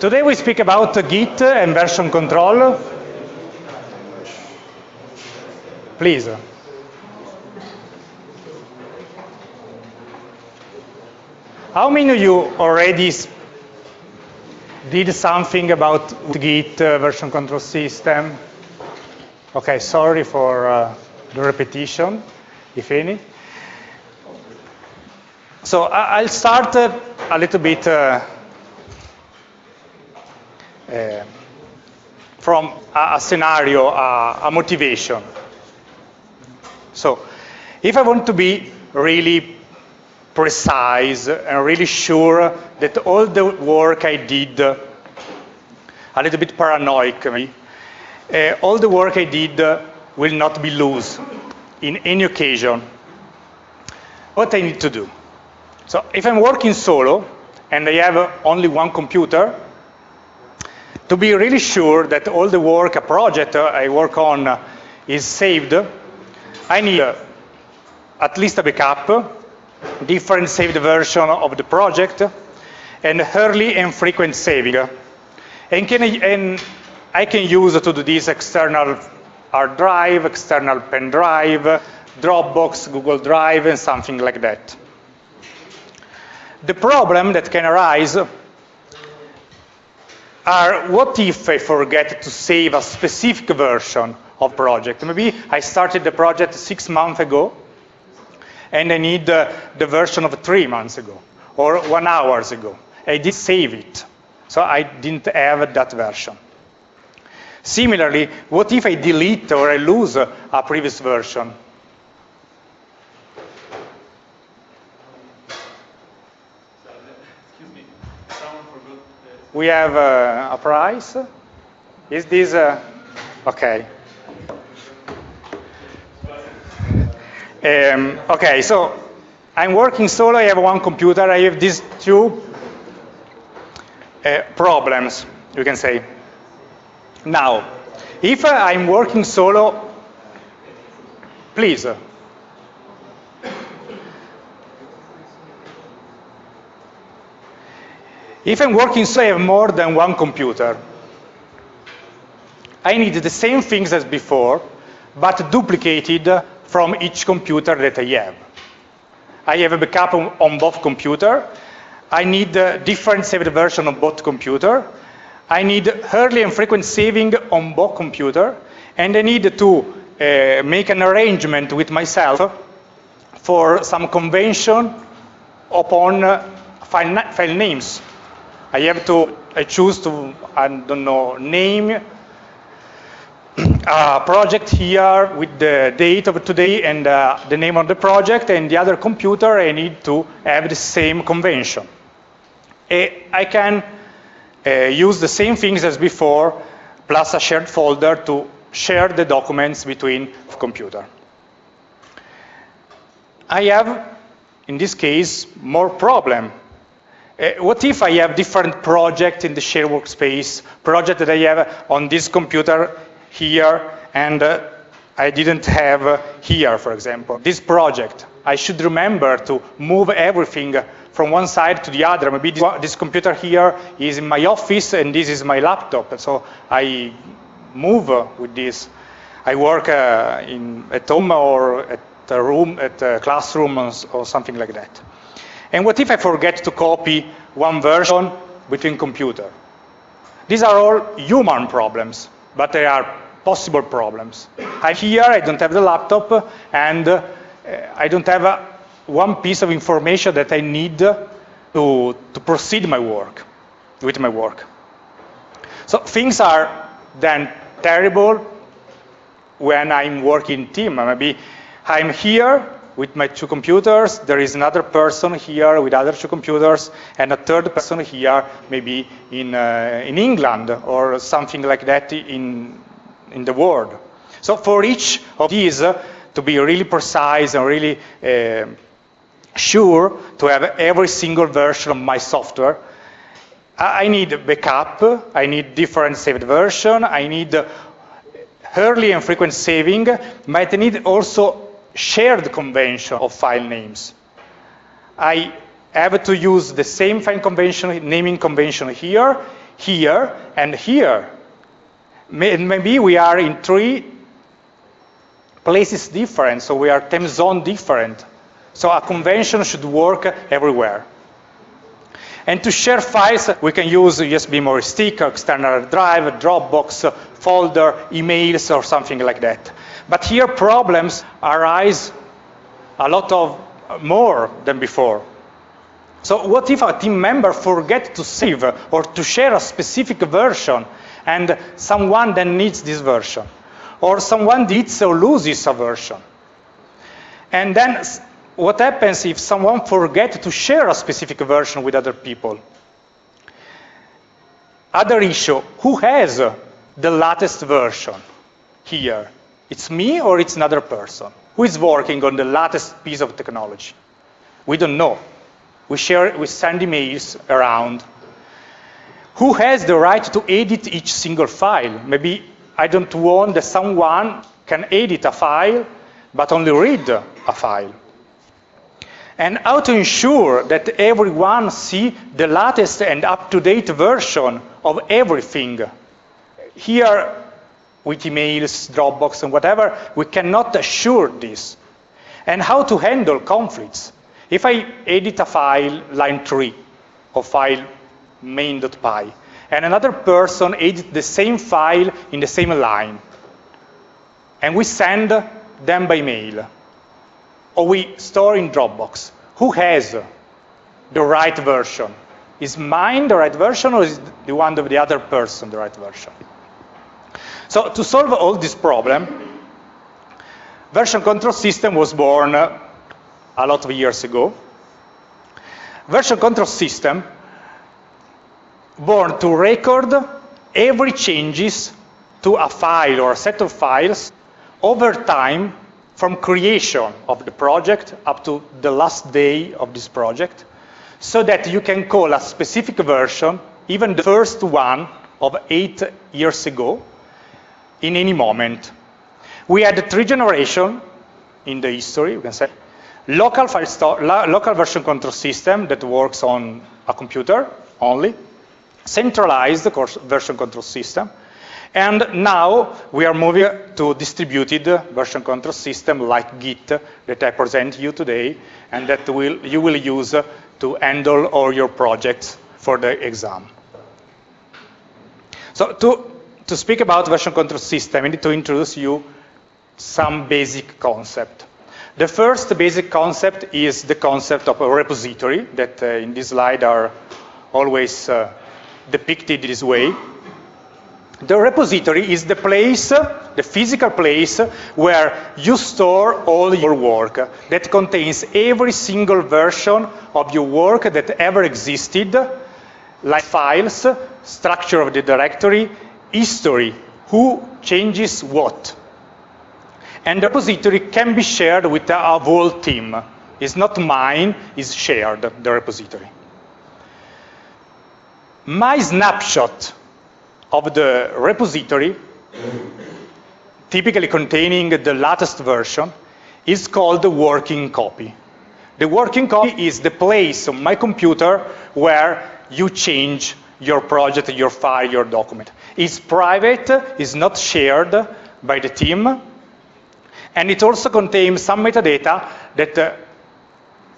Today we speak about Git and version control. Please. How many of you already did something about Git uh, version control system? Okay, sorry for uh, the repetition, if any. So I'll start uh, a little bit uh, uh, from a, scenario, a motivation. So if I want to be really precise and really sure that all the work I did, a little bit paranoid, uh, all the work I did will not be loose in any occasion. What I need to do? So if I'm working solo and I have only one computer, to be really sure that all the work, a project uh, I work on uh, is saved, I need uh, at least a backup, different saved version of the project, and early and frequent saving. And, can I, and I can use to do this external hard drive, external pen drive, Dropbox, Google Drive, and something like that. The problem that can arise are what if I forget to save a specific version of project? Maybe I started the project six months ago and I need uh, the version of three months ago or one hours ago. I did save it, so I didn't have that version. Similarly, what if I delete or I lose a previous version? We have uh, a price. Is this, uh, okay. Um, okay, so I'm working solo, I have one computer, I have these two uh, problems, you can say. Now, if I'm working solo, please. If I'm working solo, I have more than one computer. I need the same things as before, but duplicated from each computer that I have. I have a backup on both computer. I need a different saved version of both computer. I need early and frequent saving on both computer, and I need to uh, make an arrangement with myself for some convention upon uh, file, file names. I have to, I choose to, I don't know, name a project here with the date of today and uh, the name of the project, and the other computer I need to have the same convention. I can uh, use the same things as before, plus a shared folder to share the documents between computer. I have, in this case, more problem. Uh, what if I have different projects in the shared workspace, project that I have on this computer here, and uh, I didn't have uh, here, for example. This project, I should remember to move everything from one side to the other. Maybe this, this, computer here is in my office and this is my laptop. So I move with this. I work uh, in, at home or at a room, at a classroom or something like that. And what if I forget to copy one version between computer? These are all human problems, but they are possible problems. I'm here, I don't have the laptop, and uh, I don't have a, one piece of information that I need to, to proceed my work, with my work. So things are then terrible when I'm working team. Maybe I'm here with my two computers, there is another person here with other two computers, and a third person here maybe in, uh, in England or something like that in, in the world. So for each of these, uh, to be really precise and really uh, sure to have every single version of my software, I need backup, I need different saved version, I need early and frequent saving, but I need also shared convention of file names. I have to use the same file convention, naming convention here, here, and here. Maybe we are in three places different, so we are time zone different. So a convention should work everywhere. And to share files, we can use USB memory stick, external drive, Dropbox, folder, emails, or something like that. But here problems arise a lot of uh, more than before. So what if a team member forget to save or to share a specific version and someone then needs this version? Or someone deletes or loses a version? And then what happens if someone forgets to share a specific version with other people? Other issue, who has the latest version here? It's me or it's another person? Who is working on the latest piece of technology? We don't know. We share, we send emails around. Who has the right to edit each single file? Maybe I don't want that someone can edit a file, but only read a file and how to ensure that everyone see the latest and up-to-date version of everything. Here, with emails, Dropbox, and whatever, we cannot assure this. And how to handle conflicts. If I edit a file, line 3, of file main.py, and another person edits the same file in the same line, and we send them by mail, or we store in Dropbox. Who has the right version? Is mine the right version or is the one of the other person the right version? So to solve all this problem, version control system was born a lot of years ago. Version control system born to record every changes to a file or a set of files over time from creation of the project up to the last day of this project, so that you can call a specific version, even the first one of eight years ago, in any moment. We had three generations in the history, we can say. Local, local version control system that works on a computer only, centralized version control system, and now we are moving to distributed version control system like Git that I present you today and that will, you will use to handle all your projects for the exam. So to, to speak about version control system, I need to introduce you some basic concept. The first basic concept is the concept of a repository that uh, in this slide are always uh, depicted this way. The repository is the place, the physical place, where you store all your work that contains every single version of your work that ever existed, like files, structure of the directory, history, who changes what. And the repository can be shared with a whole team. It's not mine, it's shared, the repository. My snapshot of the repository, typically containing the latest version, is called the working copy. The working copy is the place on my computer where you change your project, your file, your document. It's private, it's not shared by the team, and it also contains some metadata that uh,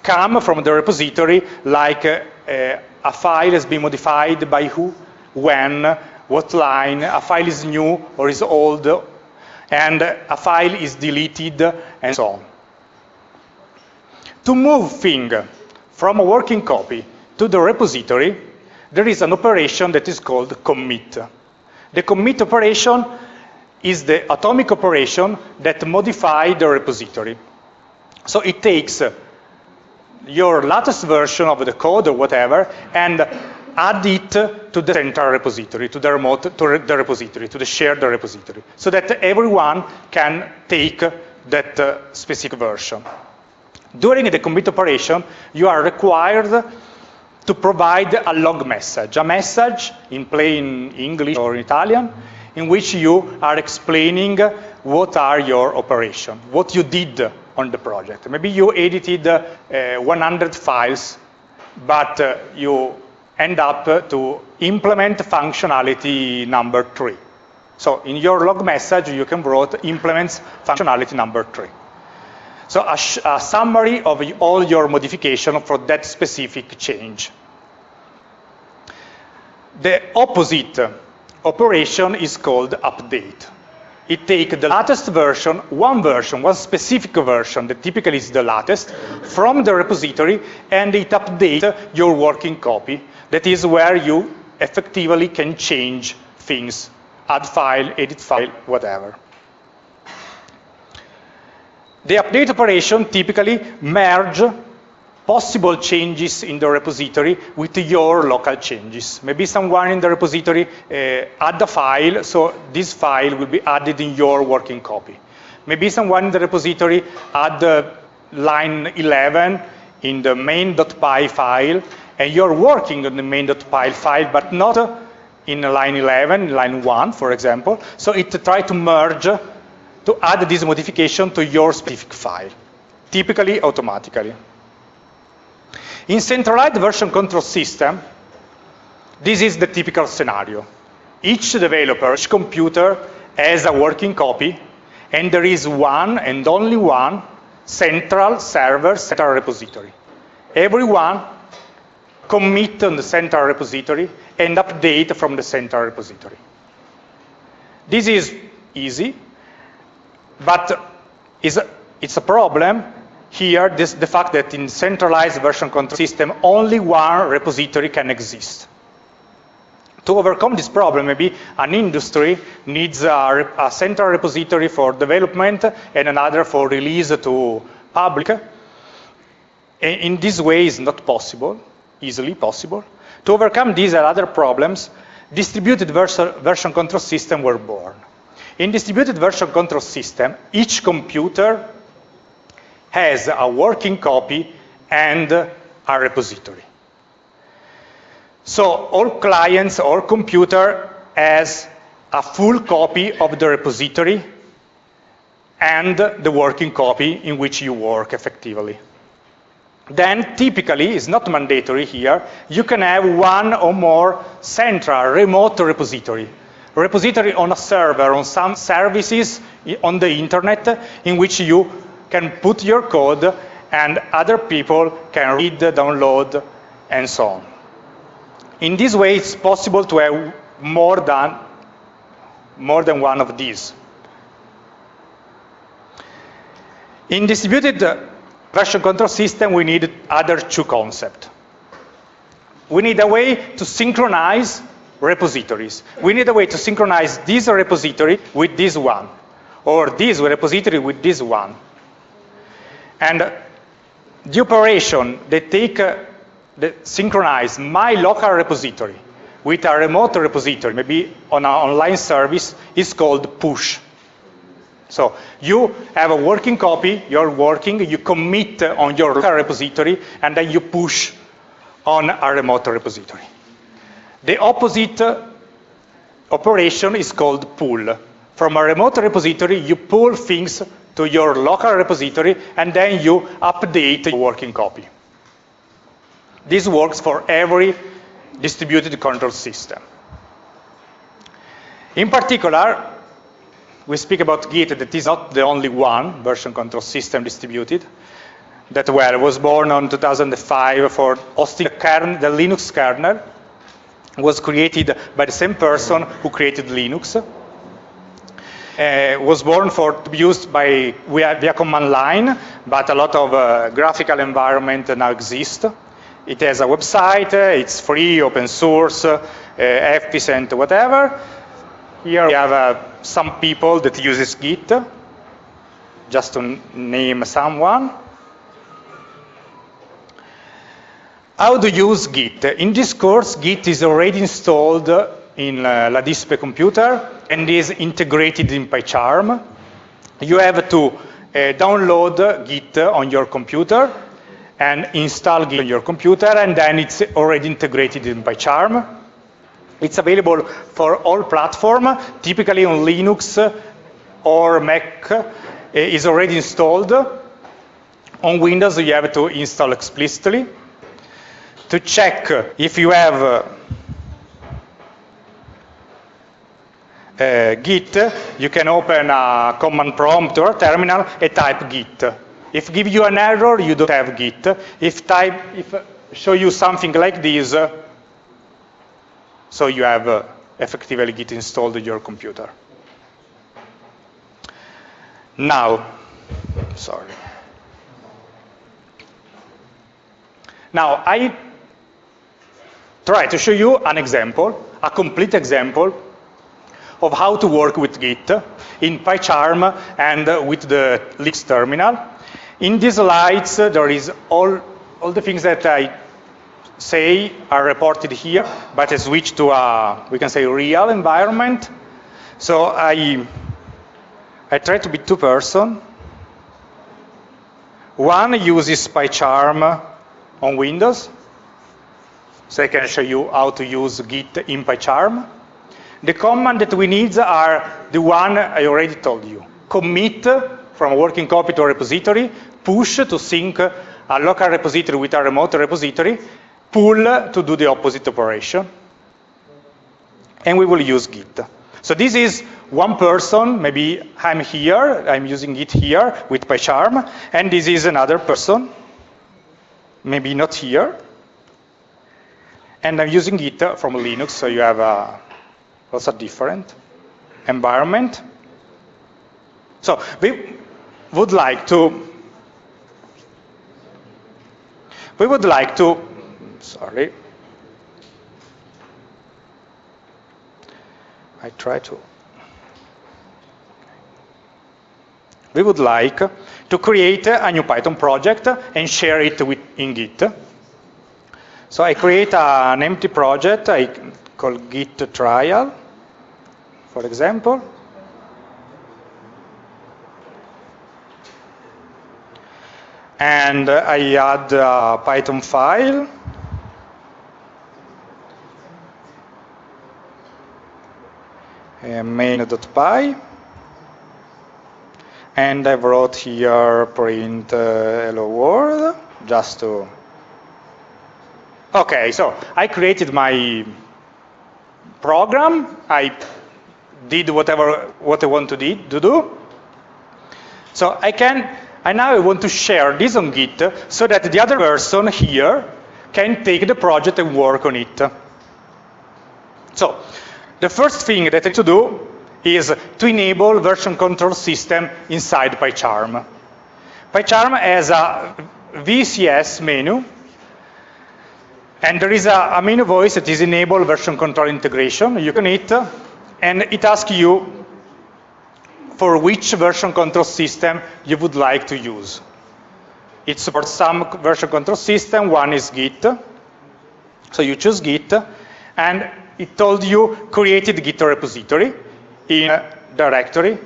come from the repository, like uh, uh, a file has been modified by who, when, what line, a file is new or is old, and a file is deleted, and so on. To move thing from a working copy to the repository, there is an operation that is called commit. The commit operation is the atomic operation that modifies the repository. So it takes your latest version of the code or whatever and add it to the central repository, to the remote, to the repository, to the shared repository, so that everyone can take that uh, specific version. During the commit operation, you are required to provide a log message, a message in plain English or Italian, in which you are explaining what are your operation, what you did on the project. Maybe you edited uh, 100 files but uh, you end up to implement functionality number three. So in your log message, you can write implements functionality number three. So a, a summary of all your modification for that specific change. The opposite operation is called update. It takes the latest version, one version, one specific version that typically is the latest, from the repository, and it updates your working copy. That is where you effectively can change things, add file, edit file, whatever. The update operation typically merge possible changes in the repository with your local changes. Maybe someone in the repository uh, add a file, so this file will be added in your working copy. Maybe someone in the repository add uh, line 11 in the main.py file, and you're working on the main.py file, but not uh, in line 11, line 1, for example. So it tries to merge to add this modification to your specific file, typically automatically. In centralized version control system, this is the typical scenario. Each developer, each computer has a working copy, and there is one and only one central server, central repository. Everyone commit on the central repository and update from the central repository. This is easy, but it's a problem here, this, the fact that in centralized version control system, only one repository can exist. To overcome this problem, maybe an industry needs a, a central repository for development and another for release to public. In this way, it's not possible, easily possible. To overcome these and other problems, distributed version control system were born. In distributed version control system, each computer has a working copy and a repository. So all clients or computer has a full copy of the repository and the working copy in which you work effectively. Then typically, it's not mandatory here, you can have one or more central remote repository. Repository on a server, on some services on the internet in which you can put your code and other people can read, download, and so on. In this way, it's possible to have more than, more than one of these. In distributed uh, version control system, we need other two concepts. We need a way to synchronize repositories. We need a way to synchronize this repository with this one, or this repository with this one. And the operation that take, uh, that synchronize my local repository with a remote repository, maybe on an online service, is called push. So you have a working copy, you're working, you commit on your local repository, and then you push on a remote repository. The opposite operation is called pull. From a remote repository, you pull things to your local repository, and then you update your working copy. This works for every distributed control system. In particular, we speak about Git that is not the only one version control system distributed that well was born on 2005 for hosting kernel, the Linux kernel was created by the same person who created Linux uh, was born for to be used by via, via command line, but a lot of uh, graphical environment now exist. It has a website, uh, it's free, open source, uh, whatever. Here we have uh, some people that uses Git, just to name someone. How to use Git? In this course, Git is already installed in uh, La Dispe computer and is integrated in PyCharm. You have to uh, download Git on your computer and install Git on your computer, and then it's already integrated in PyCharm. It's available for all platforms, typically on Linux or Mac uh, is already installed. On Windows, you have to install explicitly. to check if you have uh, uh, Git, you can open a command prompt or a terminal and type Git. If give you an error, you don't have Git. If type, if show you something like this, so you have uh, effectively Git installed in your computer. Now, sorry. Now, I try to show you an example, a complete example of how to work with Git in PyCharm and with the Linux terminal. In these slides, there is all, all the things that I say are reported here, but I switch to a, we can say, real environment. So I, I try to be two person. One uses PyCharm on Windows, so I can show you how to use Git in PyCharm. The command that we need are the one I already told you. Commit from a working copy to a repository, push to sync a local repository with a remote repository, pull to do the opposite operation. And we will use Git. So this is one person, maybe I'm here, I'm using Git here with PyCharm, and this is another person, maybe not here. And I'm using Git from Linux, so you have a, also different environment. So we would like to, we would like to sorry. I try to. We would like to create a new Python project and share it with, in Git. So I create an empty project I call Git trial, for example. And I add a Python file main.py. And I wrote here print uh, hello world, just to... Okay, so I created my program. I did whatever what I want to, did, to do. So I can, and now I want to share this on Git so that the other person here can take the project and work on it. So the first thing that I need to do is to enable version control system inside PyCharm. PyCharm has a VCS menu, and there is a, a menu voice that is enable version control integration. You can hit, and it asks you for which version control system you would like to use. It supports some version control system, one is Git. So you choose Git, and it told you created Git repository in a directory.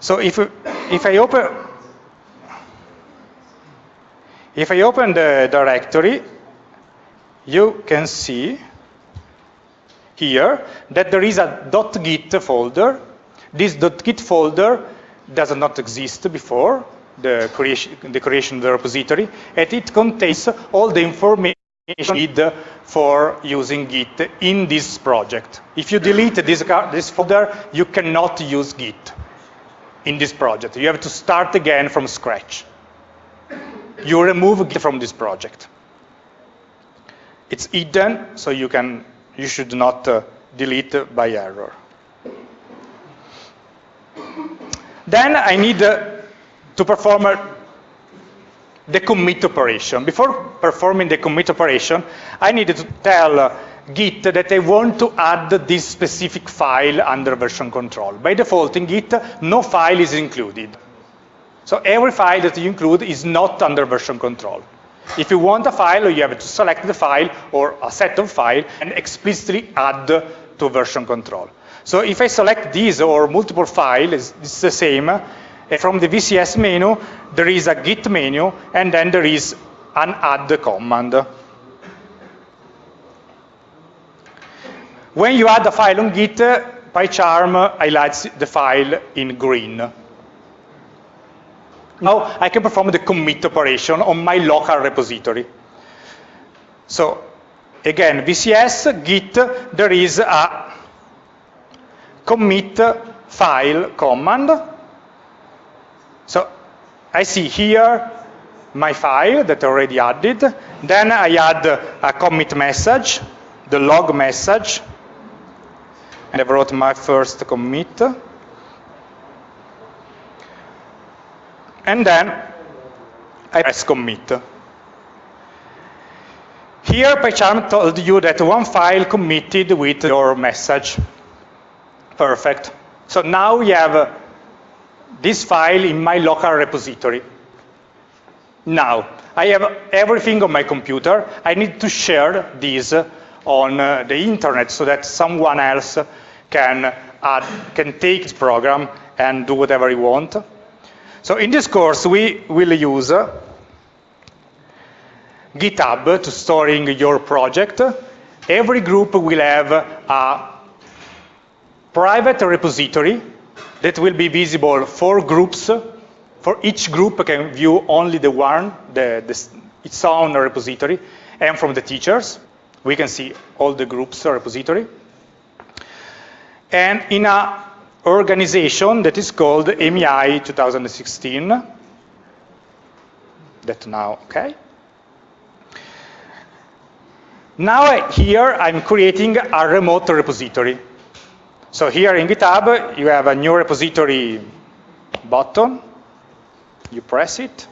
So if, if I open if I open the directory, you can see here that there is a .git folder. This .git folder does not exist before the creation, the creation of the repository, and it contains all the information need for using Git in this project. If you delete this, this folder, you cannot use Git in this project. You have to start again from scratch. You remove Git from this project. It's hidden, so you can you should not uh, delete by error. Then I need uh, to perform a the commit operation. Before performing the commit operation, I needed to tell uh, Git that I want to add this specific file under version control. By default in Git, no file is included. So every file that you include is not under version control. If you want a file, you have to select the file or a set of files and explicitly add to version control. So if I select these or multiple files, it's the same. Uh, from the VCS menu, there is a git menu, and then there is an add command. When you add a file on Git, uh, PyCharm uh, highlights the file in green. Now I can perform the commit operation on my local repository. So again, VCS, Git, there is a commit file command. So I see here my file that I already added. Then I add a commit message, the log message. And I wrote my first commit. And then I press commit. Here, PyCharm told you that one file committed with your message. Perfect. So now we have this file in my local repository. Now, I have everything on my computer. I need to share this on uh, the internet so that someone else can, add, can take this program and do whatever he wants. So in this course, we will use GitHub to storing your project. Every group will have a private repository that will be visible for groups. For each group can view only the one, the, the, its own repository, and from the teachers. We can see all the groups repository. And in a organization that is called MEI 2016, that now, okay. Now here I'm creating a remote repository. So here in GitHub, you have a new repository button. You press it.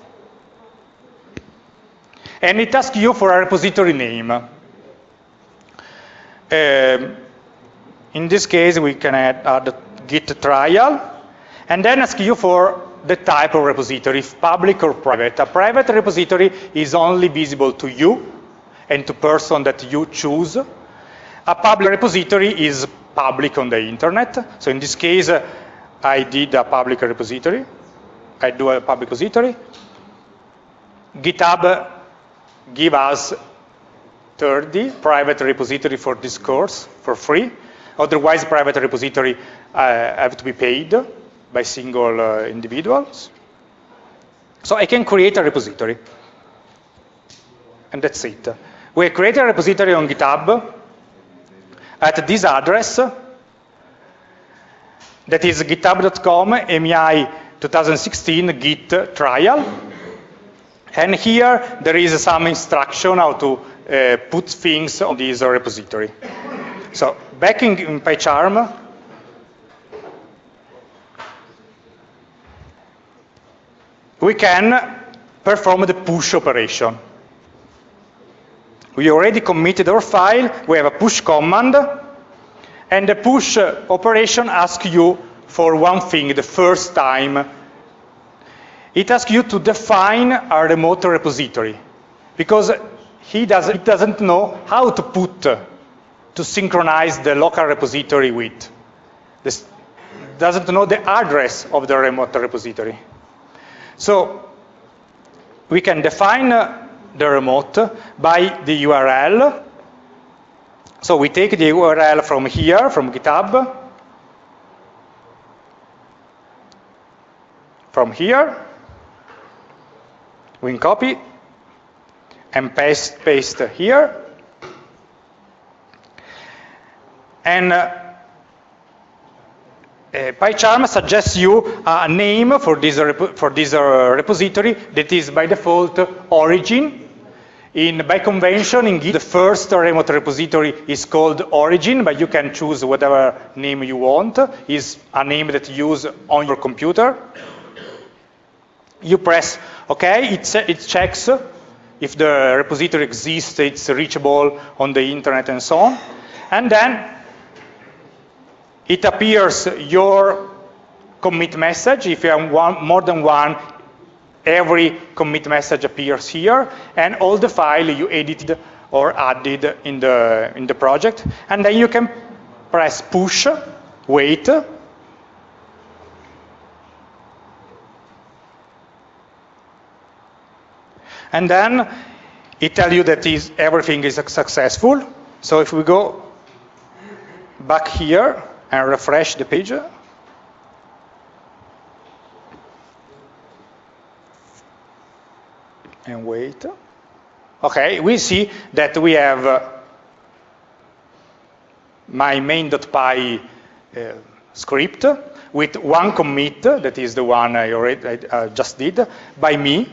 And it asks you for a repository name. Um, in this case, we can add, add git trial, and then ask you for the type of repository, if public or private. A private repository is only visible to you and to person that you choose. A public repository is public on the internet. So in this case, I did a public repository. I do a public repository. GitHub give us 30 private repository for this course for free. Otherwise, private repository uh, have to be paid by single uh, individuals. So I can create a repository. And that's it. We create a repository on GitHub at this address that is github.com MEI 2016 git trial. And here there is some instruction how to uh, put things on this repository. So back in, in PyCharm, we can perform the push operation. We already committed our file, we have a push command, and the push uh, operation asks you for one thing the first time. It asks you to define a remote repository, because he does, it doesn't know how to put, uh, to synchronize the local repository with. This doesn't know the address of the remote repository. So we can define uh, the remote by the URL. So we take the URL from here, from GitHub, from here, we copy and paste, paste here. And uh, uh, PyCharm suggests you a name for this, for this uh, repository that is by default origin. In, by convention, in Git, the first remote repository is called origin, but you can choose whatever name you want. is a name that you use on your computer. You press OK, it, it checks if the repository exists, it's reachable on the internet and so on. And then it appears your commit message. If you have one, more than one, every commit message appears here, and all the file you edited or added in the, in the project. And then you can press push, wait, and then it tells you that is, everything is successful. So if we go back here, and refresh the page. And wait. okay, we see that we have uh, my main.py uh, script with one commit, that is the one I already I, uh, just did, by me.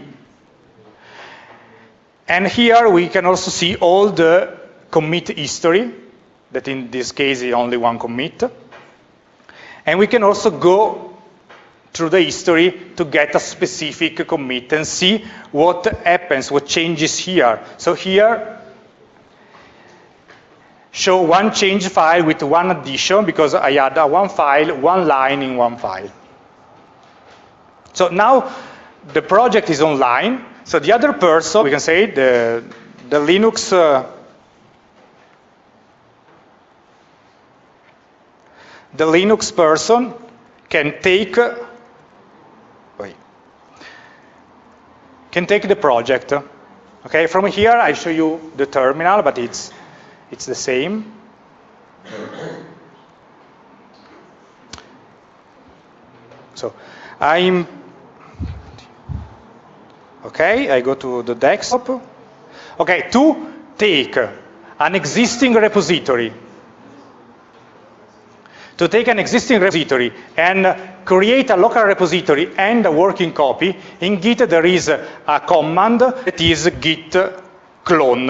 And here we can also see all the commit history, that in this case is only one commit. And we can also go through the history to get a specific commit and see what happens, what changes here. So here, show one change file with one addition because I add a one file, one line in one file. So now the project is online. So the other person, we can say the, the Linux uh, the Linux person can take can take the project. Okay, from here I show you the terminal, but it's it's the same. So I'm, okay, I go to the desktop. Okay, to take an existing repository, to take an existing repository and create a local repository and a working copy, in Git there is a command that is git clone.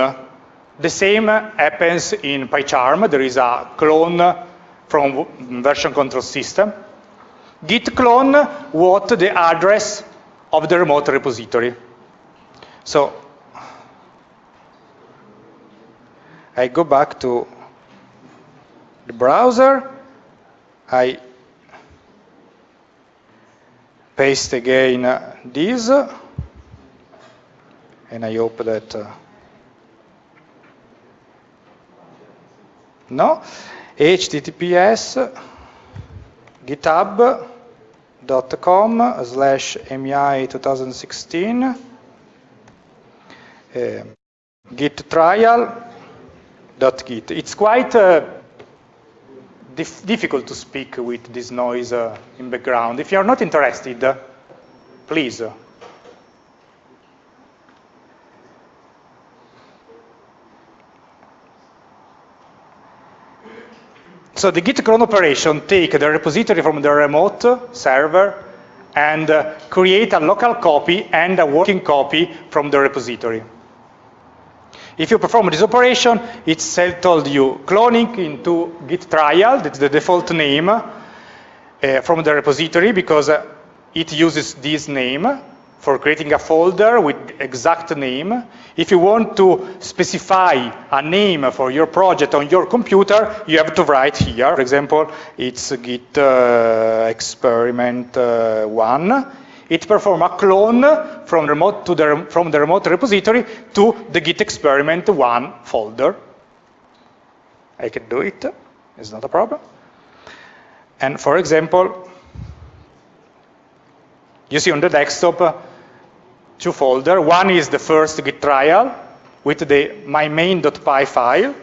The same happens in PyCharm. There is a clone from version control system. Git clone what the address of the remote repository. So I go back to the browser. I paste again this, and I hope that uh, no, https github.com slash MEI 2016 uh, git trial.git. It's quite uh, dif difficult to speak with this noise uh, in background. If you're not interested, please. So the git clone operation take the repository from the remote server and uh, create a local copy and a working copy from the repository. If you perform this operation, it told you cloning into git trial, that's the default name uh, from the repository because uh, it uses this name for creating a folder with exact name. If you want to specify a name for your project on your computer, you have to write here. For example, it's git uh, experiment uh, one. It performs a clone from, remote to the, from the remote repository to the git experiment one folder. I can do it, it's not a problem. And for example, you see on the desktop, two folders. One is the first git trial with the my main.py file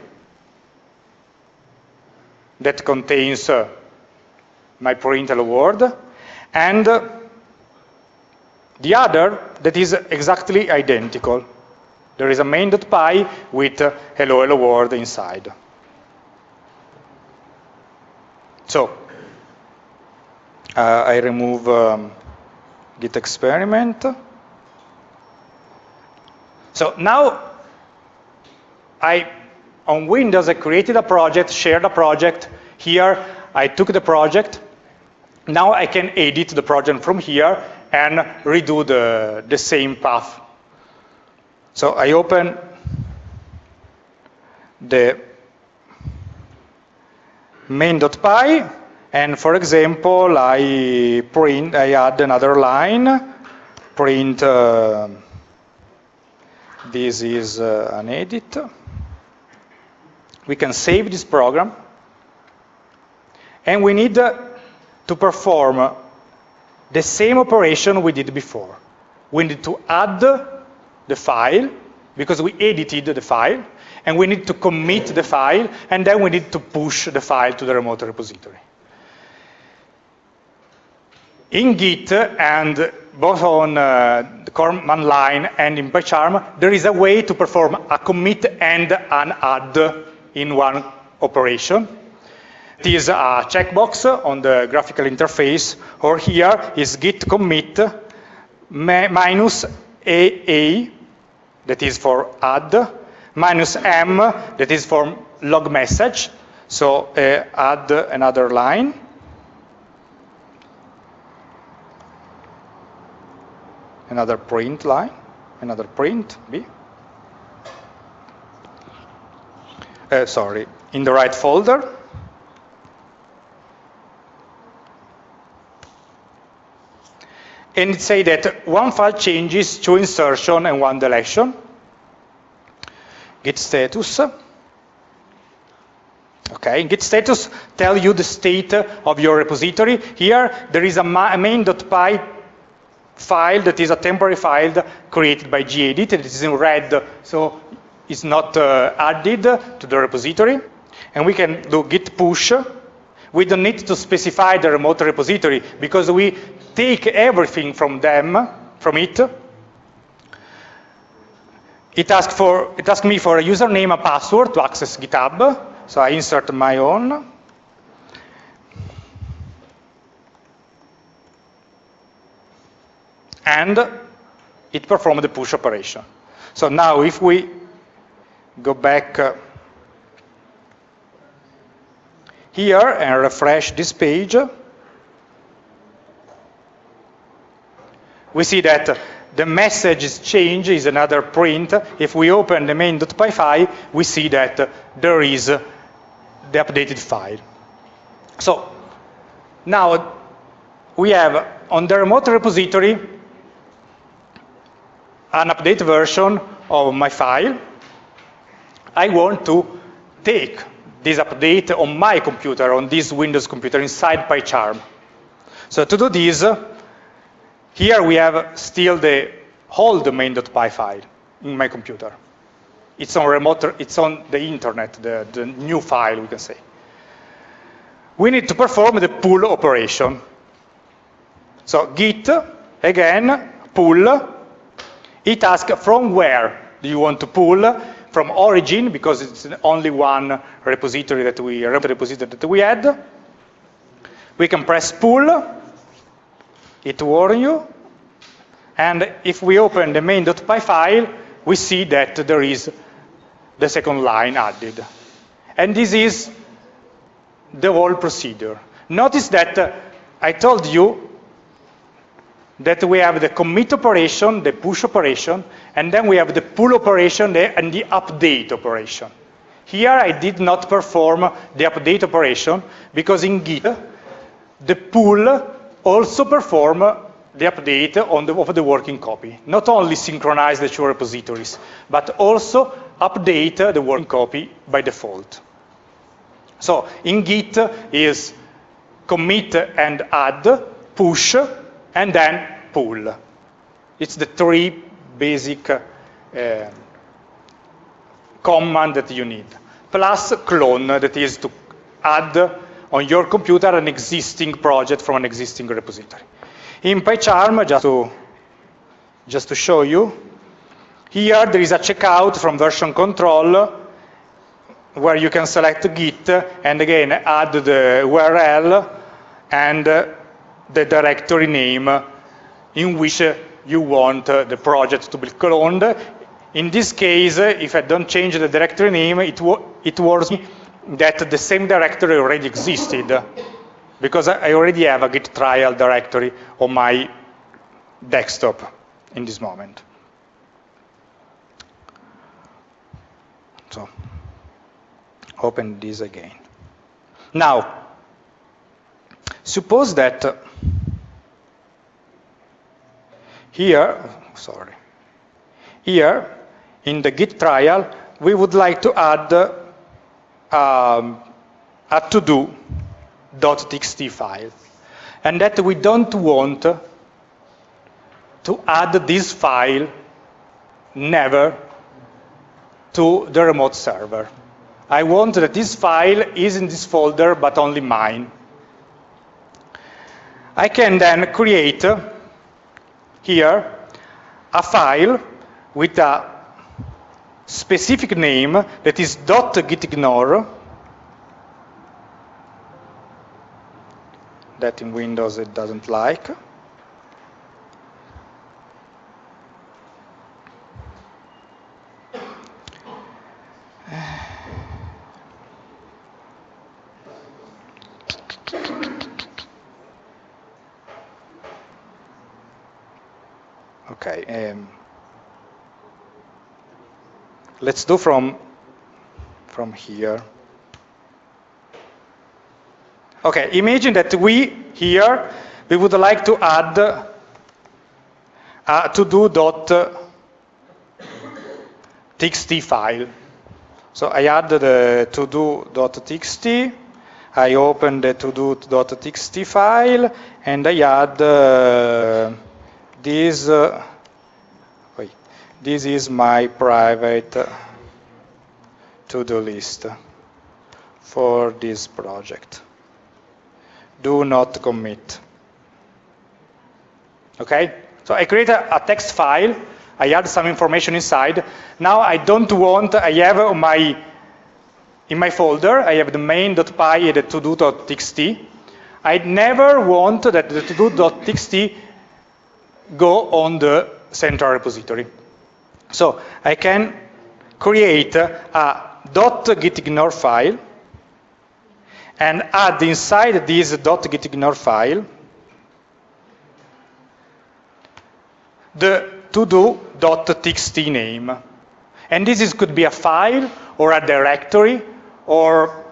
that contains uh, my print hello world, and uh, the other that is exactly identical. There is a main.py with uh, hello hello world inside. So uh, I remove um, git experiment. So now I, on Windows, I created a project, shared a project. Here, I took the project. Now I can edit the project from here and redo the, the same path. So I open the main.py, and for example, I print, I add another line, print uh, this is uh, an edit. We can save this program. And we need uh, to perform the same operation we did before. We need to add the file, because we edited the file, and we need to commit the file, and then we need to push the file to the remote repository. In Git and both on uh, the command line and in PyCharm, there is a way to perform a commit and an add in one operation. Is a checkbox on the graphical interface, or here is git commit minus AA, that is for add, minus M, that is for log message, so uh, add another line. Another print line, another print, B. Uh, sorry, in the right folder. And it say that one file changes, to insertion, and one deletion. Git status. Okay, git status tell you the state of your repository. Here, there is a main.py file that is a temporary file created by gedit. And it is in red, so it's not uh, added to the repository. And we can do git push. We don't need to specify the remote repository because we take everything from them, from it. It asks, for, it asks me for a username, a password to access GitHub. So I insert my own. And it performs the push operation. So now if we go back uh, here and refresh this page, we see that the message is changed, is another print. If we open the main.py file, we see that there is the updated file. So now we have on the remote repository an update version of my file. I want to take this update on my computer, on this Windows computer inside PyCharm. So to do this, here we have still the whole main.py file in my computer. It's on remote, it's on the internet, the, the new file, we can say. We need to perform the pull operation. So git, again, pull. It asks from where do you want to pull? From origin, because it's only one repository that we, repository that we had. We can press pull. It warns you. And if we open the main.py file, we see that there is the second line added. And this is the whole procedure. Notice that uh, I told you that we have the commit operation, the push operation, and then we have the pull operation and the update operation. Here I did not perform the update operation because in Git, the pull also perform the update on the, of the working copy. Not only synchronize the two repositories, but also update the working copy by default. So in Git is commit and add, push, and then pull. It's the three basic uh, command that you need. Plus clone, that is to add on your computer an existing project from an existing repository. In PyCharm, just to, just to show you, here there is a checkout from version control where you can select Git and again add the URL and uh, the directory name in which you want uh, the project to be cloned. In this case, if I don't change the directory name, it, it me that the same directory already existed because I already have a git trial directory on my desktop in this moment. So, open this again. Now, suppose that uh, here, sorry, here in the git trial, we would like to add uh, um, a to-do .txt file. And that we don't want to add this file never to the remote server. I want that this file is in this folder, but only mine. I can then create here a file with a specific name that is dot .gitignore that in Windows it doesn't like. Okay. Um, let's do from from here. Okay, imagine that we here we would like to add a to do dot txt file. So I add the to do dot txt. I open the to do dot txt file, and I add uh, this. Uh, this is my private uh, to-do list for this project do not commit. Okay? So I create a, a, text file, I add some information inside. Now I don't want, I have my, in my folder, I have the main.py and the to-do.txt. I never want that the to-do.txt go on the central repository. So I can create a .gitignore file and add inside this .gitignore file the to-do.txt name. And this is, could be a file or a directory or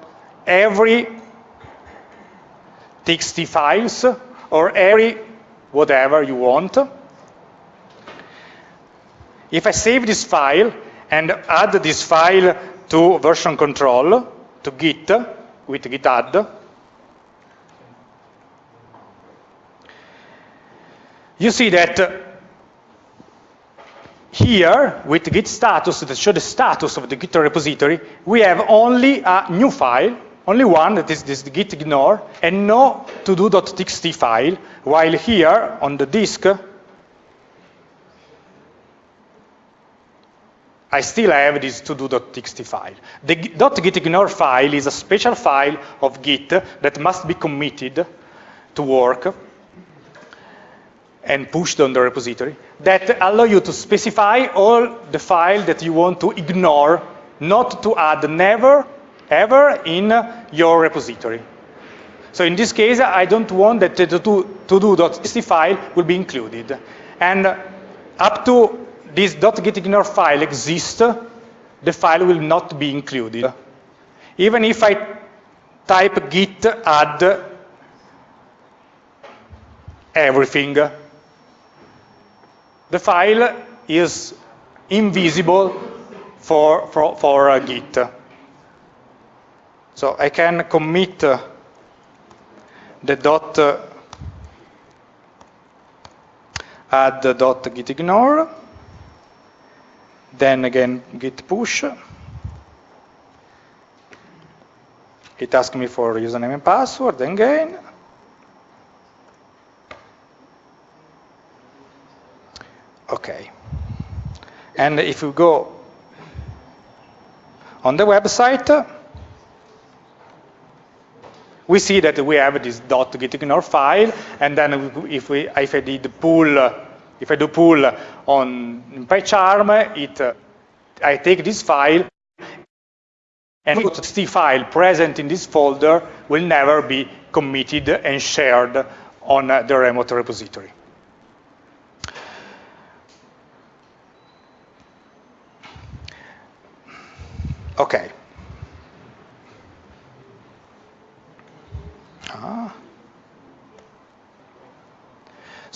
every txt files or every whatever you want. If I save this file and add this file to version control, to Git, with git add. You see that here, with git status that show the status of the git repository, we have only a new file, only one, that is this git ignore, and no to-do.txt file, while here on the disk, I still have this to-do.txt file. The .gitignore file is a special file of Git that must be committed to work and pushed on the repository that allow you to specify all the file that you want to ignore, not to add never, ever in your repository. So in this case, I don't want that the to-do.txt file will be included. And up to this .gitignore file exists, the file will not be included. Even if I type git add everything, the file is invisible for, for, for uh, Git. So I can commit uh, the dot uh, add dot gitignore then again git push. It asks me for username and password then again. Okay. And if we go on the website, we see that we have this dot .gitignore file, and then if, we, if I did pull if I do pull on PyCharm, it, uh, I take this file and the file present in this folder will never be committed and shared on the remote repository. Okay. Ah.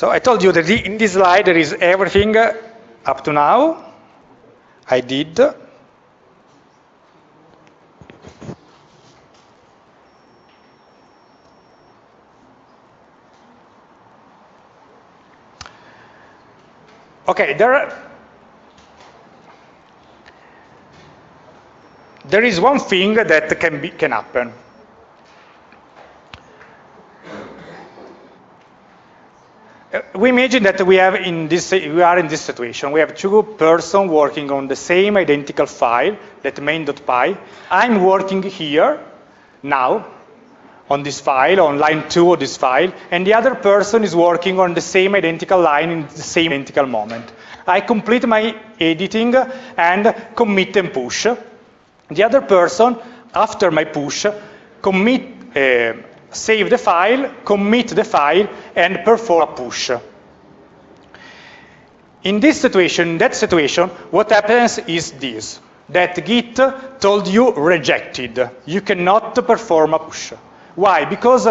So I told you that in this slide there is everything up to now. I did. Okay, there, there is one thing that can, be, can happen. We imagine that we have in this we are in this situation. We have two persons working on the same identical file, that main.py. I'm working here now on this file, on line two of this file, and the other person is working on the same identical line in the same identical moment. I complete my editing and commit and push. The other person, after my push, commit, uh, save the file, commit the file, and perform a push. In this situation, that situation, what happens is this, that Git told you rejected. You cannot perform a push. Why? Because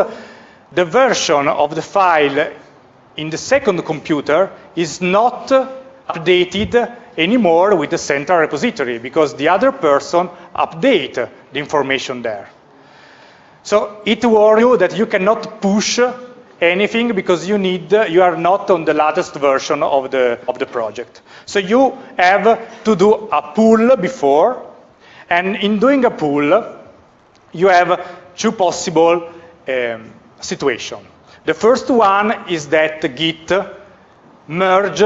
the version of the file in the second computer is not updated anymore with the central repository because the other person update the information there. So it warns you that you cannot push anything because you need you are not on the latest version of the of the project. So you have to do a pull before, and in doing a pull, you have two possible um, situations. The first one is that Git merge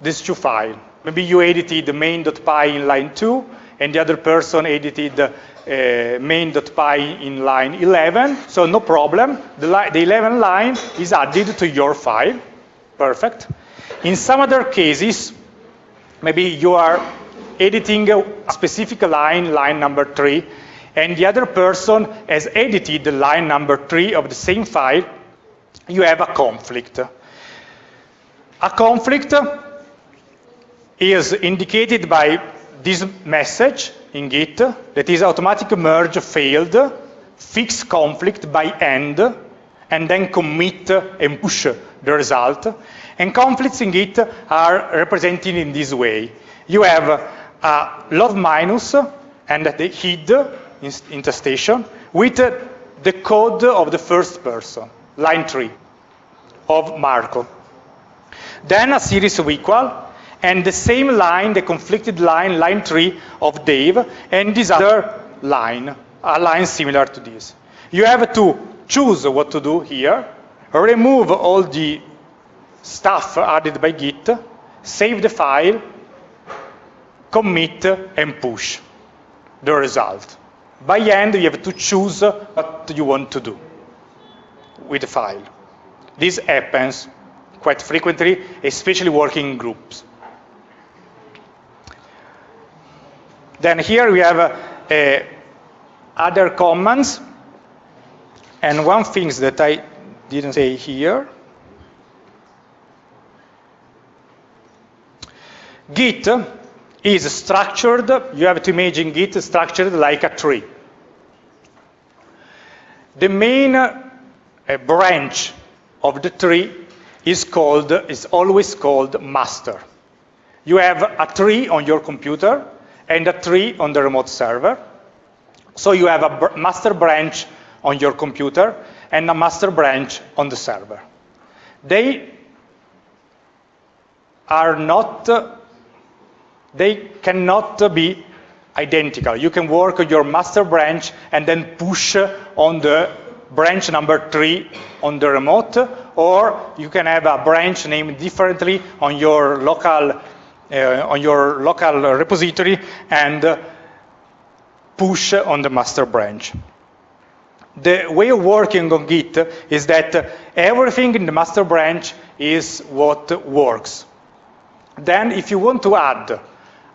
these two files. Maybe you edited the main.py in line 2, and the other person edited uh, main.py in line 11, so no problem. The, the 11 line is added to your file. Perfect. In some other cases, maybe you are editing a specific line, line number 3, and the other person has edited the line number 3 of the same file, you have a conflict. A conflict is indicated by this message in Git that is automatic merge failed, fix conflict by end, and then commit and push the result. And conflicts in Git are represented in this way. You have a love minus and the hid interstation with the code of the first person, line 3 of Marco. Then a series of equal, and the same line, the conflicted line, line 3 of Dave, and this other line, a line similar to this. You have to choose what to do here, remove all the stuff added by Git, save the file, commit, and push the result. By end, you have to choose what you want to do with the file. This happens quite frequently, especially working groups. Then here we have uh, other commands. And one thing that I didn't say here, Git is structured, you have to imagine Git structured like a tree. The main uh, branch of the tree is called, is always called master. You have a tree on your computer, and a tree on the remote server. So you have a master branch on your computer and a master branch on the server. They are not, they cannot be identical. You can work on your master branch and then push on the branch number three on the remote, or you can have a branch named differently on your local on your local repository and uh, push on the master branch. The way of working on Git is that everything in the master branch is what works. Then if you want to add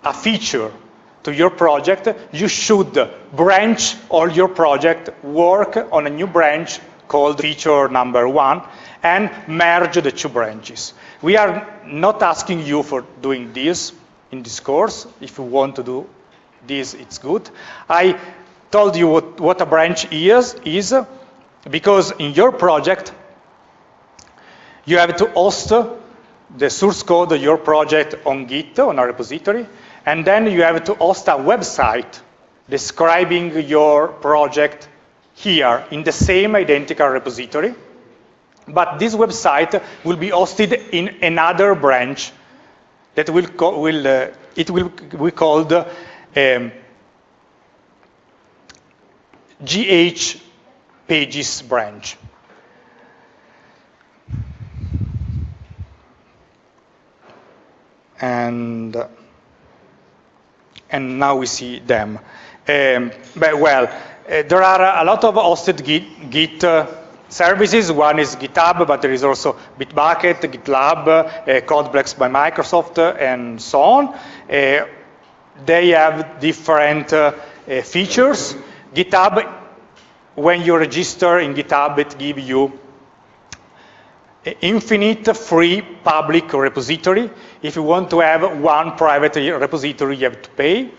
a feature to your project, you should branch all your project, work on a new branch called feature number one, and merge the two branches. We are not asking you for doing this in this course. If you want to do this, it's good. I told you what, what a branch is, is uh, because in your project, you have to host uh, the source code of your project on Git, on a repository, and then you have to host a website describing your project here in the same identical repository. But this website will be hosted in another branch that will, will uh, it will be called um, GH pages branch. and and now we see them. Um, but well, uh, there are a lot of hosted Git, Git uh, services. One is GitHub, but there is also Bitbucket, GitLab, uh, Codeplex by Microsoft, uh, and so on. Uh, they have different uh, features. GitHub, when you register in GitHub, it gives you infinite free public repository. If you want to have one private repository, you have to pay.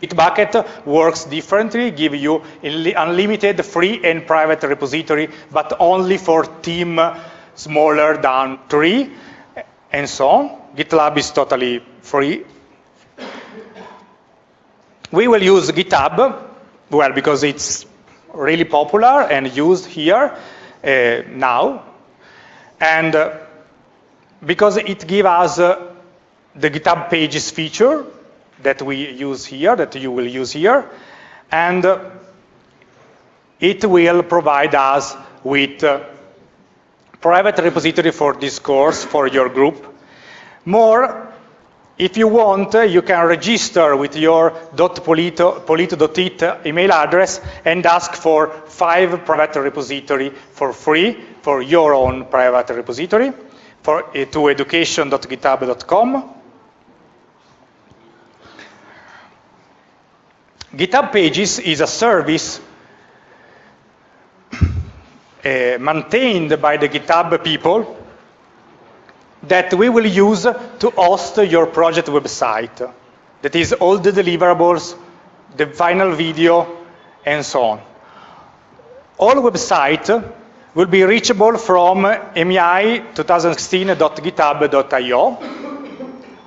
Bitbucket works differently, give you unlimited free and private repository, but only for team smaller than three, and so on. GitLab is totally free. We will use GitHub, well, because it's really popular and used here uh, now, and uh, because it gives us uh, the GitHub Pages feature that we use here, that you will use here, and uh, it will provide us with uh, private repository for this course for your group. More, if you want, uh, you can register with your .polito, polito.it email address and ask for five private repository for free for your own private repository for, uh, to education.github.com. GitHub Pages is a service uh, maintained by the GitHub people that we will use to host your project website. That is all the deliverables, the final video, and so on. All website will be reachable from mei 2016.github.io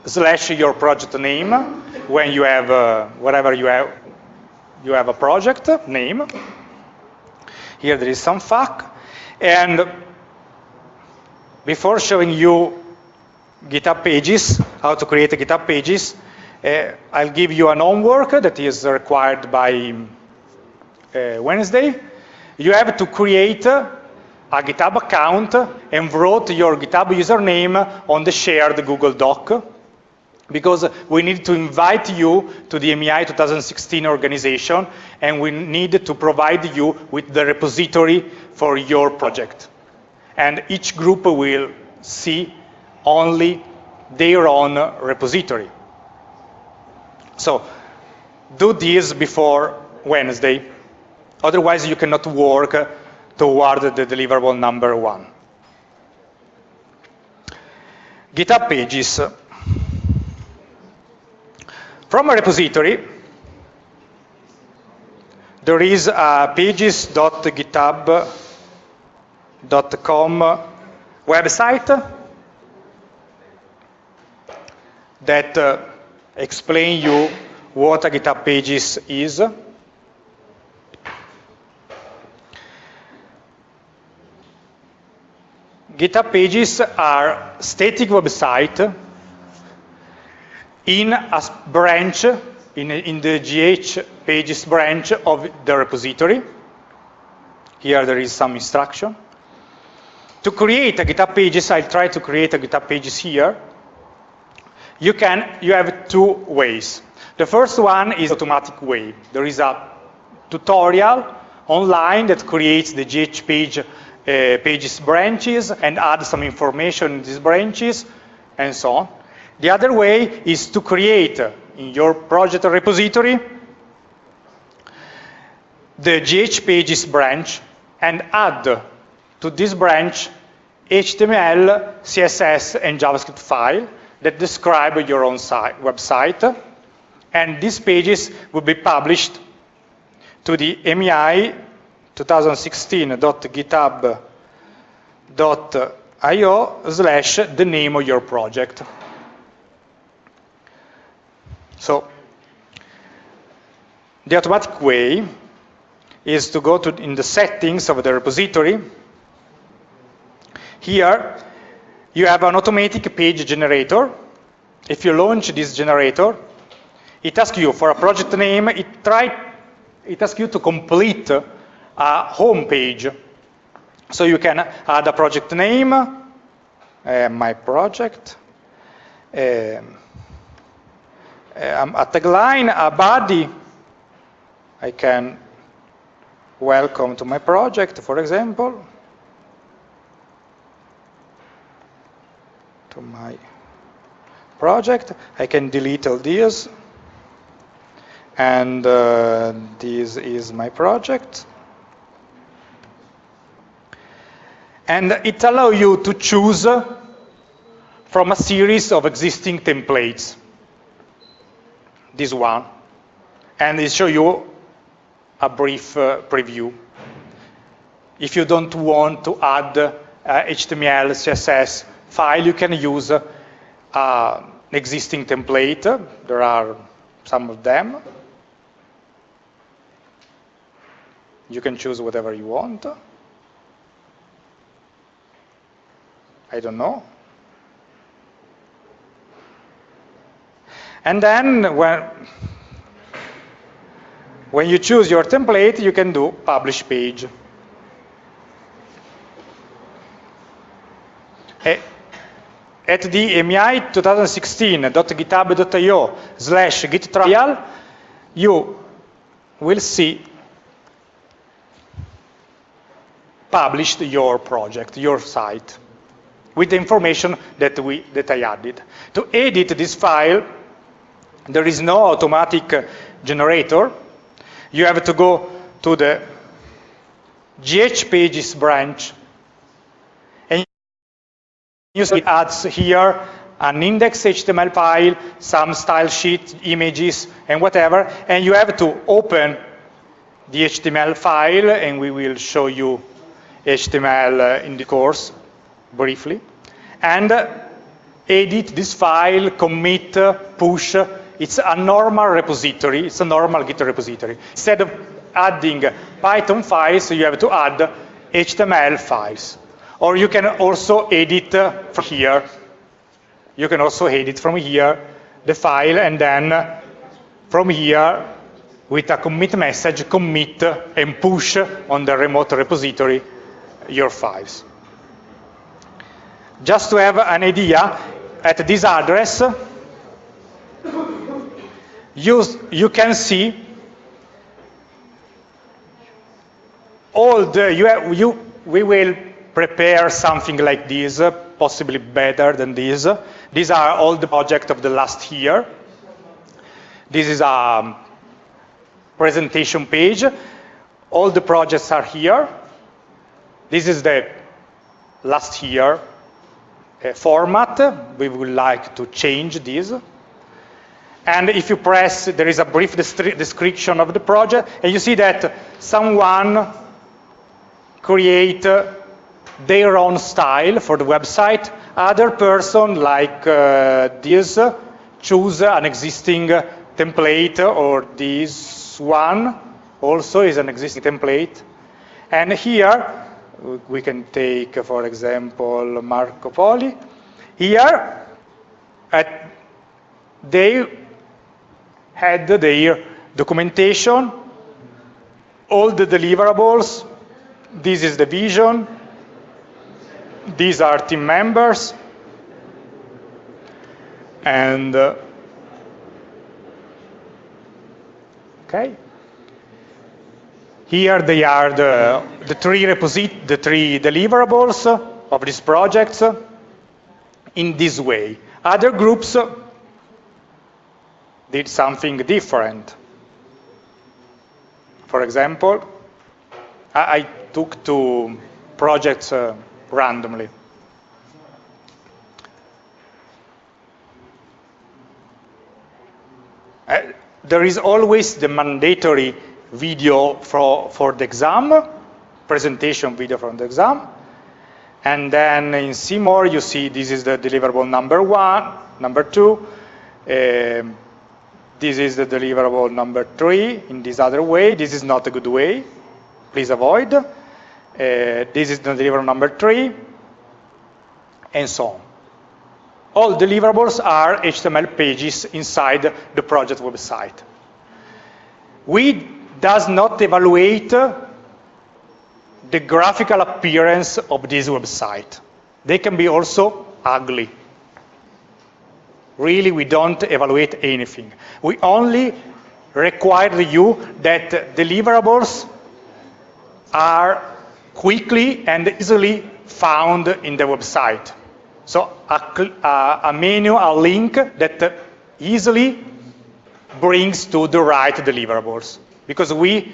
slash your project name when you have, uh, whatever you have, you have a project name. Here there is some FAQ. And before showing you GitHub pages, how to create GitHub pages, uh, I'll give you an homework that is required by uh, Wednesday. You have to create a GitHub account and wrote your GitHub username on the shared Google Doc because we need to invite you to the MEI 2016 organization and we need to provide you with the repository for your project. And each group will see only their own repository. So do this before Wednesday, otherwise you cannot work toward the deliverable number one. GitHub pages. From a repository, there is a pages.github.com website that uh, explain you what a GitHub Pages is. GitHub Pages are static website in a branch, in, in the GH Pages branch of the repository. Here there is some instruction. To create a GitHub Pages, I'll try to create a GitHub Pages here you can, you have two ways. The first one is automatic way. There is a tutorial online that creates the GH page, uh, pages branches and adds some information in these branches and so on. The other way is to create in your project repository the GH pages branch and add to this branch HTML, CSS, and JavaScript file that describe your own site, website. And these pages will be published to the MEI 2016.github.io slash the name of your project. So the automatic way is to go to in the settings of the repository. Here, you have an automatic page generator. If you launch this generator, it asks you for a project name. It, try, it asks you to complete a home page. So you can add a project name, uh, my project, um, a tagline, a body. I can welcome to my project, for example. To my project. I can delete all these. And uh, this is my project. And it allows you to choose from a series of existing templates. This one. And it shows you a brief uh, preview. If you don't want to add uh, HTML, CSS file, you can use uh, existing template. There are some of them. You can choose whatever you want. I don't know. And then when, when you choose your template, you can do publish page. At the MEI 2016.github.io slash git trial, you will see published your project, your site, with the information that, we, that I added. To edit this file, there is no automatic uh, generator. You have to go to the GH pages branch and you see adds here an index HTML file, some style sheet, images, and whatever, and you have to open the HTML file, and we will show you HTML uh, in the course briefly, and uh, edit this file, commit, uh, push, it's a normal repository. It's a normal Git repository. Instead of adding Python files, you have to add HTML files. Or you can also edit from here. You can also edit from here the file and then from here with a commit message, commit and push on the remote repository your files. Just to have an idea, at this address, you, you can see all the, you, you, we will prepare something like this, possibly better than this. These are all the projects of the last year. This is a presentation page. All the projects are here. This is the last year uh, format. We would like to change this. And if you press, there is a brief description of the project, and you see that someone create their own style for the website. Other person, like uh, this, choose an existing template, or this one also is an existing template. And here, we can take, for example, Marco Polo. Here, at, they had their documentation, all the deliverables, this is the vision, these are team members, and uh, okay. Here they are the, the three reposit the three deliverables of these projects in this way. Other groups did something different. For example, I, I took two projects uh, randomly. Uh, there is always the mandatory video for, for the exam, presentation video from the exam. And then in Seymour, you see this is the deliverable number one, number two. Um, this is the deliverable number three in this other way. This is not a good way. Please avoid. Uh, this is the deliverable number three, and so on. All deliverables are HTML pages inside the project website. We does not evaluate the graphical appearance of this website. They can be also ugly. Really we don't evaluate anything. We only require you that deliverables are quickly and easily found in the website. So a, a menu, a link that easily brings to the right deliverables. Because we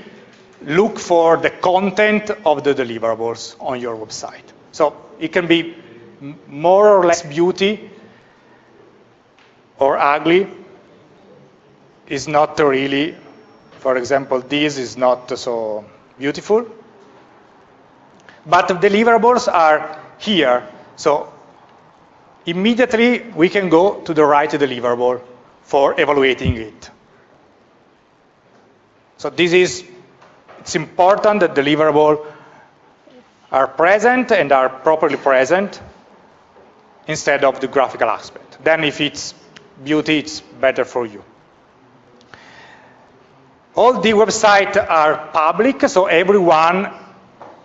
look for the content of the deliverables on your website. So it can be more or less beauty or ugly is not really, for example, this is not so beautiful. But deliverables are here. So immediately we can go to the right deliverable for evaluating it. So this is, it's important that deliverables are present and are properly present instead of the graphical aspect. Then if it's beauty, it's better for you. All the websites are public, so everyone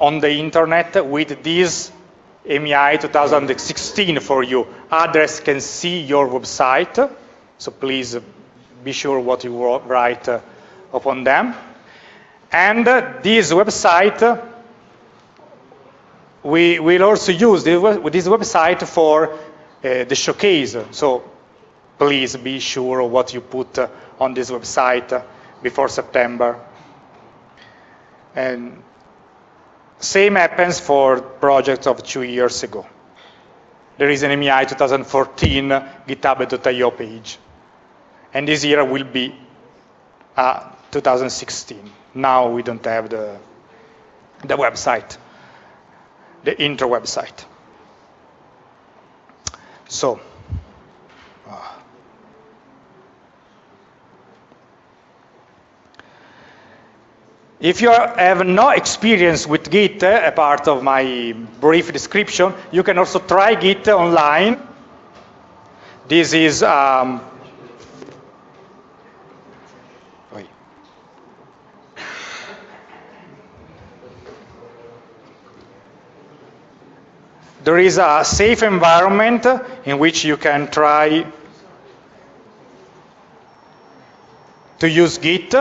on the internet with this MEI 2016 for you address can see your website. So please be sure what you write uh, upon them. And uh, this website, we will also use this website for uh, the showcase. So please be sure what you put uh, on this website uh, before September. And same happens for projects of two years ago. There is an MEI 2014 uh, github.io page. And this year will be uh, 2016. Now we don't have the, the website, the intro website. So, If you have no experience with Git, a part of my brief description, you can also try Git online. This is um, there is a safe environment in which you can try to use Git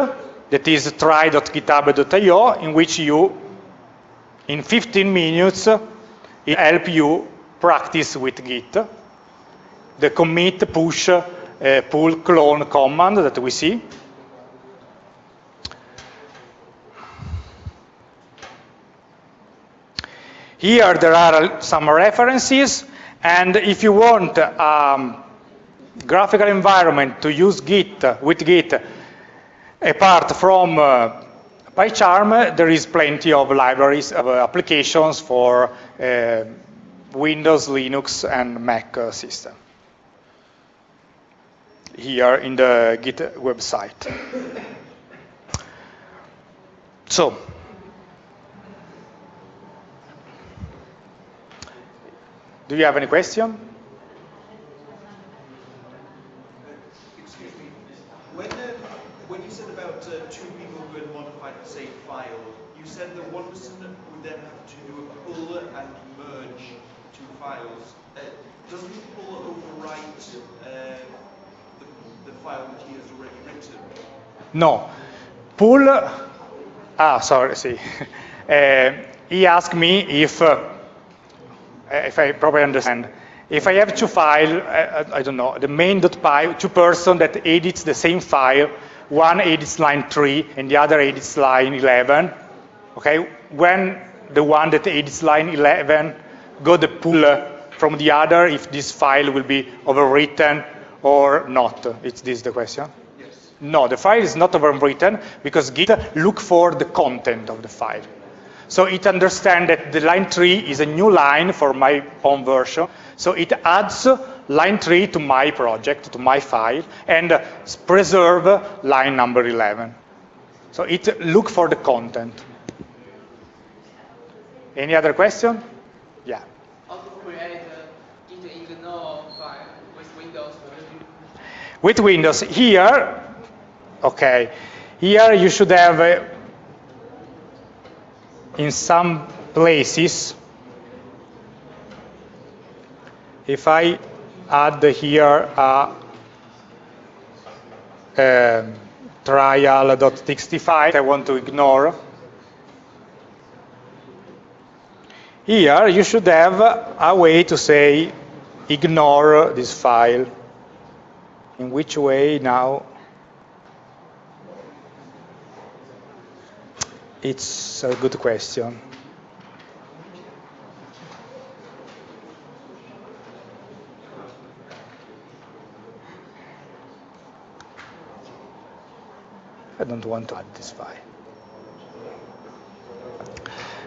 that is try.github.io in which you, in 15 minutes, it help you practice with Git. The commit, push, uh, pull, clone command that we see. Here there are some references, and if you want um, graphical environment to use Git with Git Apart from uh, PyCharm, there is plenty of libraries of uh, applications for uh, Windows, Linux, and Mac system. Here in the Git website. So, do you have any question? said that one person would then have to do a pull and merge two files. Uh, the pull overwrite uh, the, the file which he has already written? No. Pull, ah, sorry, see. uh, he asked me if, uh, if I probably understand, if I have two files, I, I, don't know, the main.py, two person that edits the same file, one edits line 3 and the other edits line 11, okay, when the one that edits line 11 got the pull uh, from the other if this file will be overwritten or not. Is this the question? Yes. No, the file is not overwritten because Git look for the content of the file. So it understands that the line 3 is a new line for my own version. So it adds line 3 to my project, to my file, and preserve line number 11. So it look for the content. Any other question? Yeah. How to create Git ignore file with Windows? With Windows, here, okay, here you should have, uh, in some places, if I add here a um, trial.txt file I want to ignore. Here you should have a way to say ignore this file. In which way now? It's a good question. I don't want to add this file.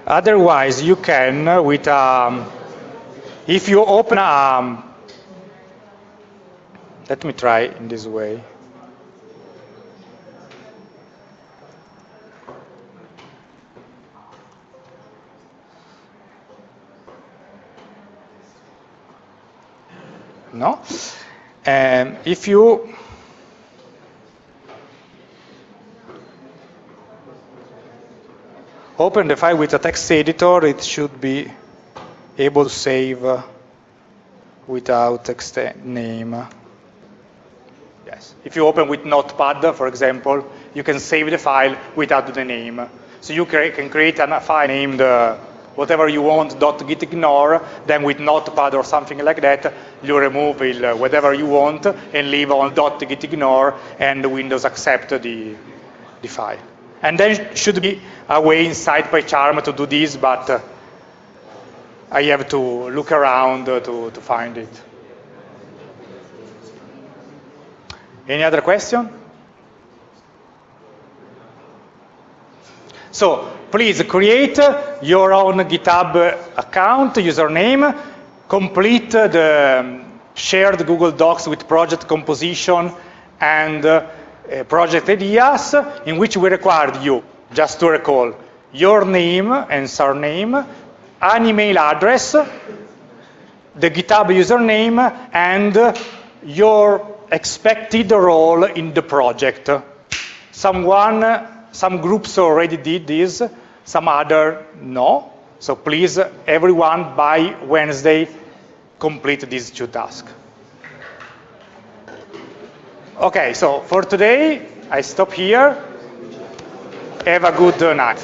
Otherwise, you can, with um, if you open, um, let me try in this way. No? And if you open the file with a text editor, it should be able to save without text name. Yes. If you open with Notepad, for example, you can save the file without the name. So you can create a file named uh, whatever you want, .gitignore, then with Notepad or something like that, you remove it, uh, whatever you want and leave on .gitignore and Windows accept the, the file. And there should be a way inside PyCharm to do this, but uh, I have to look around uh, to, to find it. Any other question? So please create your own GitHub account, username, complete the shared Google Docs with project composition and uh, project ideas in which we required you, just to recall, your name and surname, an email address, the GitHub username, and your expected role in the project. Someone, some groups already did this, some other no. So please, everyone, by Wednesday, complete these two tasks. Okay, so for today, I stop here. Have a good night.